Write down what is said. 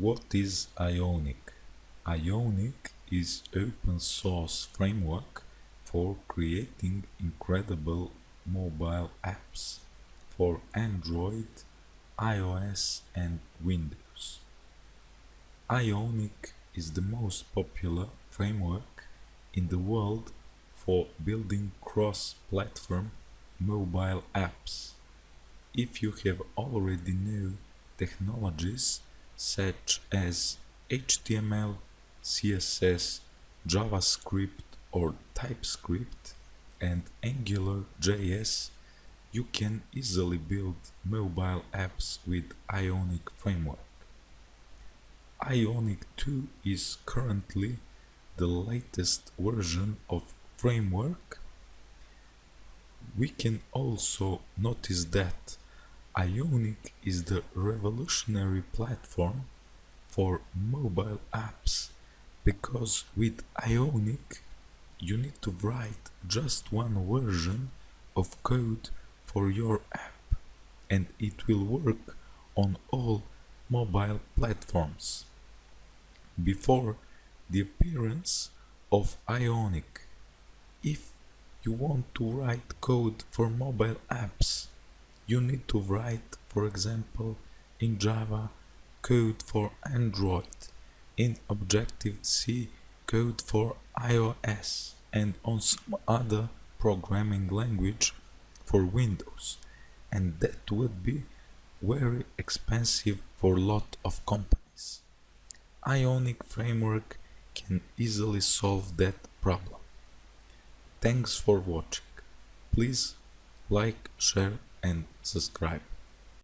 What is Ionic? Ionic is open source framework for creating incredible mobile apps for Android, iOS and Windows. Ionic is the most popular framework in the world for building cross-platform mobile apps. If you have already know technologies such as HTML, CSS, JavaScript or TypeScript and AngularJS, you can easily build mobile apps with Ionic framework. Ionic 2 is currently the latest version of framework. We can also notice that Ionic is the revolutionary platform for mobile apps because with Ionic you need to write just one version of code for your app and it will work on all mobile platforms. Before the appearance of Ionic, if you want to write code for mobile apps, you need to write, for example, in Java code for Android, in Objective-C code for iOS and on some other programming language for Windows and that would be very expensive for lot of companies. Ionic framework can easily solve that problem. Thanks for watching. Please like, share and subscribe.